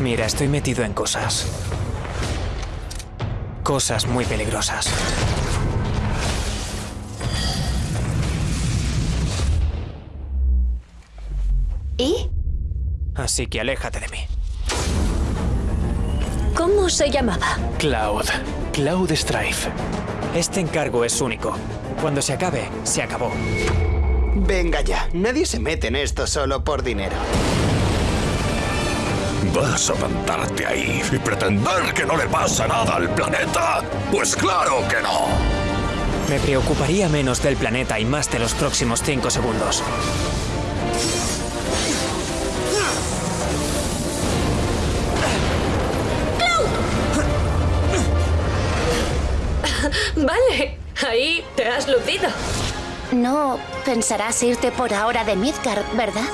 Mira, estoy metido en cosas. Cosas muy peligrosas. ¿Y? Así que aléjate de mí. ¿Cómo se llamaba? Cloud. Cloud Strife. Este encargo es único. Cuando se acabe, se acabó. Venga ya, nadie se mete en esto solo por dinero. ¿Vas a plantarte ahí y pretender que no le pasa nada al planeta? Pues claro que no. Me preocuparía menos del planeta y más de los próximos cinco segundos. Vale, ahí te has lucido. No pensarás irte por ahora de Midgard, ¿verdad?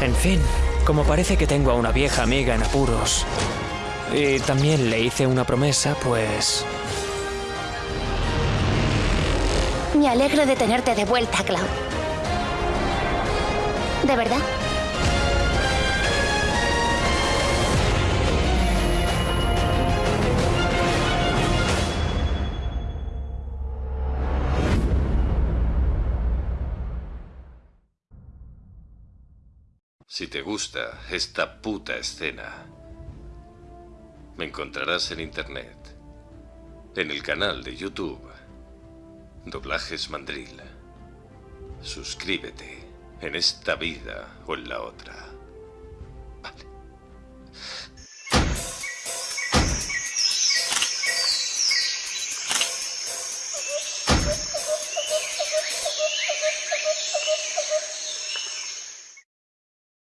En fin, como parece que tengo a una vieja amiga en apuros y también le hice una promesa, pues... Me alegro de tenerte de vuelta, Cloud. ¿De verdad? Si te gusta esta puta escena, me encontrarás en internet, en el canal de YouTube, Doblajes Mandril. Suscríbete en esta vida o en la otra.